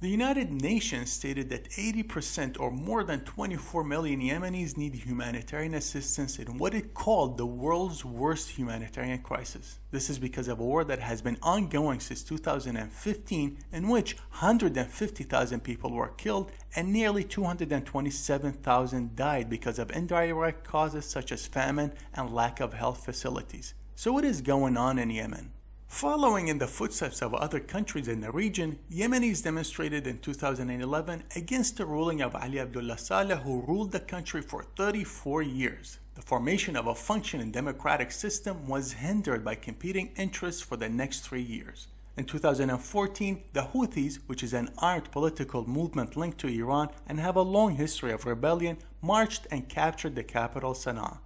The United Nations stated that 80% or more than 24 million Yemenis need humanitarian assistance in what it called the world's worst humanitarian crisis. This is because of a war that has been ongoing since 2015 in which 150,000 people were killed and nearly 227,000 died because of indirect causes such as famine and lack of health facilities. So what is going on in Yemen? Following in the footsteps of other countries in the region, Yemenis demonstrated in 2011 against the ruling of Ali Abdullah Saleh who ruled the country for 34 years. The formation of a functioning democratic system was hindered by competing interests for the next three years. In 2014, the Houthis, which is an armed political movement linked to Iran and have a long history of rebellion, marched and captured the capital Sana'a.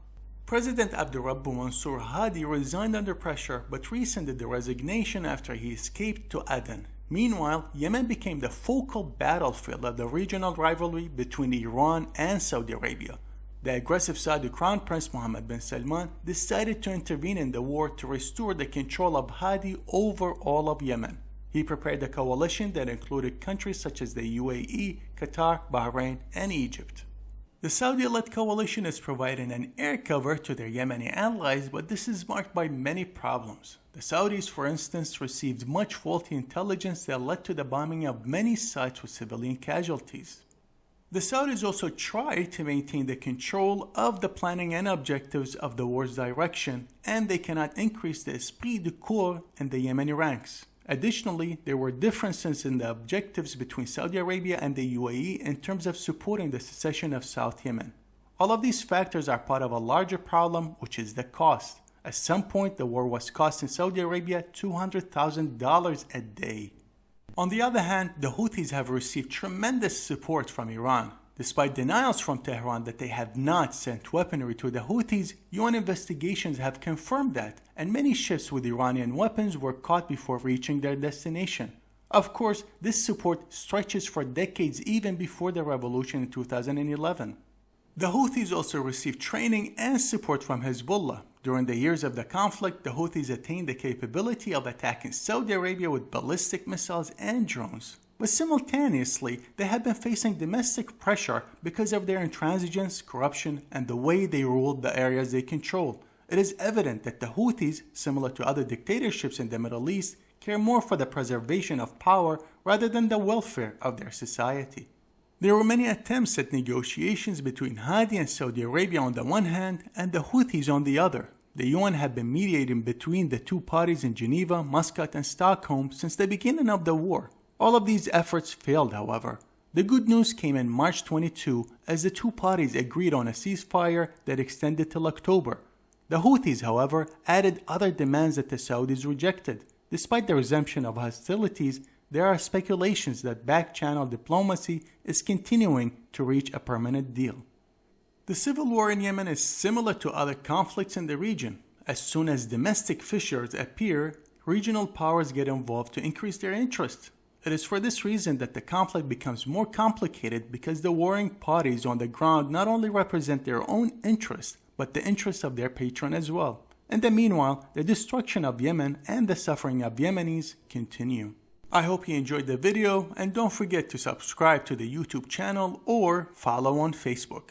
President Abdurrabbu Mansour Hadi resigned under pressure but rescinded the resignation after he escaped to Aden. Meanwhile, Yemen became the focal battlefield of the regional rivalry between Iran and Saudi Arabia. The aggressive Saudi Crown Prince Mohammed bin Salman decided to intervene in the war to restore the control of Hadi over all of Yemen. He prepared a coalition that included countries such as the UAE, Qatar, Bahrain, and Egypt. The Saudi-led coalition is providing an air cover to their Yemeni allies, but this is marked by many problems. The Saudis, for instance, received much faulty intelligence that led to the bombing of many sites with civilian casualties. The Saudis also tried to maintain the control of the planning and objectives of the war's direction, and they cannot increase the esprit de corps in the Yemeni ranks. Additionally, there were differences in the objectives between Saudi Arabia and the UAE in terms of supporting the secession of South Yemen. All of these factors are part of a larger problem, which is the cost. At some point, the war was costing Saudi Arabia $200,000 a day. On the other hand, the Houthis have received tremendous support from Iran. Despite denials from Tehran that they have not sent weaponry to the Houthis, UN investigations have confirmed that, and many ships with Iranian weapons were caught before reaching their destination. Of course, this support stretches for decades even before the revolution in 2011. The Houthis also received training and support from Hezbollah. During the years of the conflict, the Houthis attained the capability of attacking Saudi Arabia with ballistic missiles and drones. But simultaneously, they have been facing domestic pressure because of their intransigence, corruption, and the way they ruled the areas they controlled. It is evident that the Houthis, similar to other dictatorships in the Middle East, care more for the preservation of power rather than the welfare of their society. There were many attempts at negotiations between Hadi and Saudi Arabia on the one hand and the Houthis on the other. The UN had been mediating between the two parties in Geneva, Muscat, and Stockholm since the beginning of the war. All of these efforts failed, however. The good news came in March 22 as the two parties agreed on a ceasefire that extended till October. The Houthis, however, added other demands that the Saudis rejected. Despite the resumption of hostilities, there are speculations that back-channel diplomacy is continuing to reach a permanent deal. The civil war in Yemen is similar to other conflicts in the region. As soon as domestic fissures appear, regional powers get involved to increase their interest. It is for this reason that the conflict becomes more complicated because the warring parties on the ground not only represent their own interests, but the interests of their patron as well. In the meanwhile, the destruction of Yemen and the suffering of Yemenis continue. I hope you enjoyed the video and don't forget to subscribe to the YouTube channel or follow on Facebook.